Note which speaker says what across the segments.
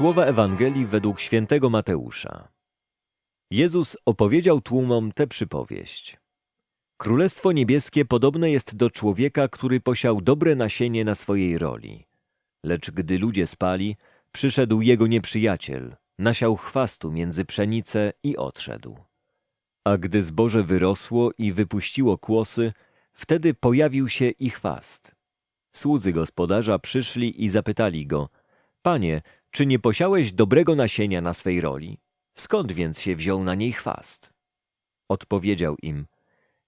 Speaker 1: Słowa Ewangelii według świętego Mateusza. Jezus opowiedział tłumom tę przypowieść. Królestwo niebieskie podobne jest do człowieka, który posiał dobre nasienie na swojej roli. Lecz gdy ludzie spali, przyszedł jego nieprzyjaciel, nasiał chwastu między pszenicę i odszedł. A gdy zboże wyrosło i wypuściło kłosy, wtedy pojawił się i chwast. Słudzy gospodarza przyszli i zapytali go, Panie, czy nie posiałeś dobrego nasienia na swej roli? Skąd więc się wziął na niej chwast? Odpowiedział im,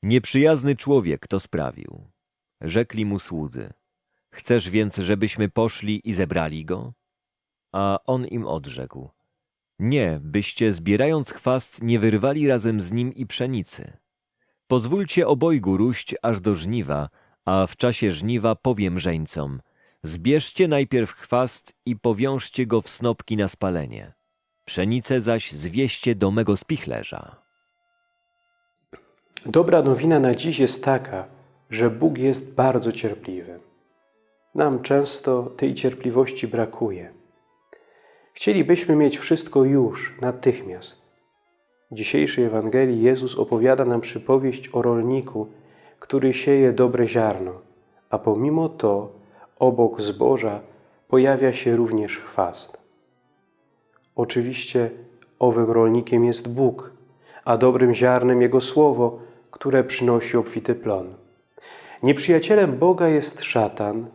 Speaker 1: nieprzyjazny człowiek to sprawił. Rzekli mu słudzy, chcesz więc, żebyśmy poszli i zebrali go? A on im odrzekł, nie, byście zbierając chwast nie wyrwali razem z nim i pszenicy. Pozwólcie obojgu róść aż do żniwa, a w czasie żniwa powiem żeńcom, zbierzcie najpierw chwast i powiążcie go w snopki na spalenie. Pszenicę zaś zwieście do mego spichlerza.
Speaker 2: Dobra nowina na dziś jest taka, że Bóg jest bardzo cierpliwy. Nam często tej cierpliwości brakuje. Chcielibyśmy mieć wszystko już, natychmiast. W dzisiejszej Ewangelii Jezus opowiada nam przypowieść o rolniku, który sieje dobre ziarno, a pomimo to obok zboża pojawia się również chwast. Oczywiście owym rolnikiem jest Bóg, a dobrym ziarnem Jego Słowo, które przynosi obfity plon. Nieprzyjacielem Boga jest szatan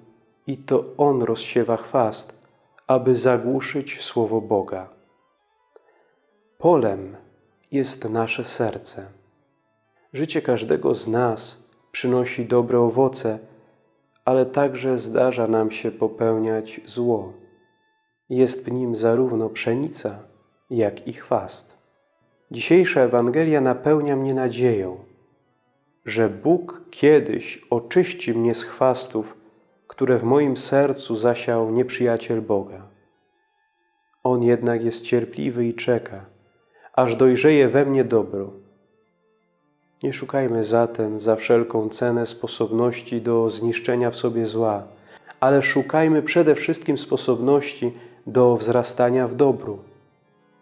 Speaker 2: i to on rozsiewa chwast, aby zagłuszyć Słowo Boga. Polem jest nasze serce. Życie każdego z nas przynosi dobre owoce, ale także zdarza nam się popełniać zło. Jest w nim zarówno pszenica, jak i chwast. Dzisiejsza Ewangelia napełnia mnie nadzieją, że Bóg kiedyś oczyści mnie z chwastów, które w moim sercu zasiał nieprzyjaciel Boga. On jednak jest cierpliwy i czeka, aż dojrzeje we mnie dobro. Nie szukajmy zatem za wszelką cenę sposobności do zniszczenia w sobie zła, ale szukajmy przede wszystkim sposobności do wzrastania w dobru,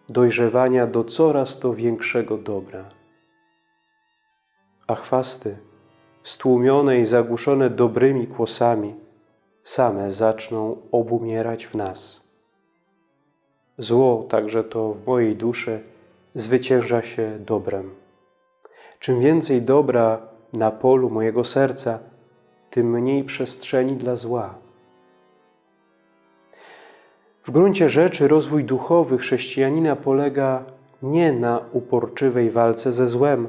Speaker 2: dojrzewania do coraz to większego dobra. A chwasty, stłumione i zagłuszone dobrymi kłosami, same zaczną obumierać w nas. Zło, także to w mojej duszy, zwycięża się dobrem. Czym więcej dobra na polu mojego serca, tym mniej przestrzeni dla zła. W gruncie rzeczy rozwój duchowy chrześcijanina polega nie na uporczywej walce ze złem,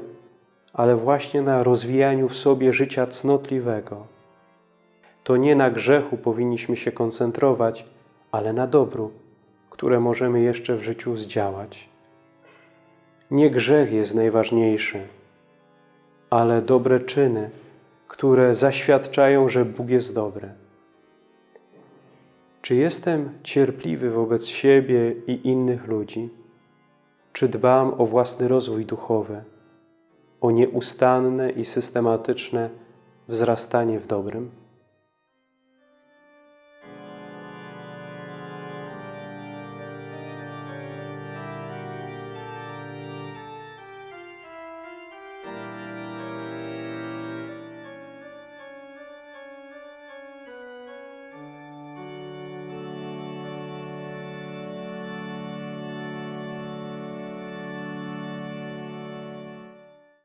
Speaker 2: ale właśnie na rozwijaniu w sobie życia cnotliwego. To nie na grzechu powinniśmy się koncentrować, ale na dobru, które możemy jeszcze w życiu zdziałać. Nie grzech jest najważniejszy, ale dobre czyny, które zaświadczają, że Bóg jest dobry. Czy jestem cierpliwy wobec siebie i innych ludzi? Czy dbam o własny rozwój duchowy, o nieustanne i systematyczne wzrastanie w dobrym?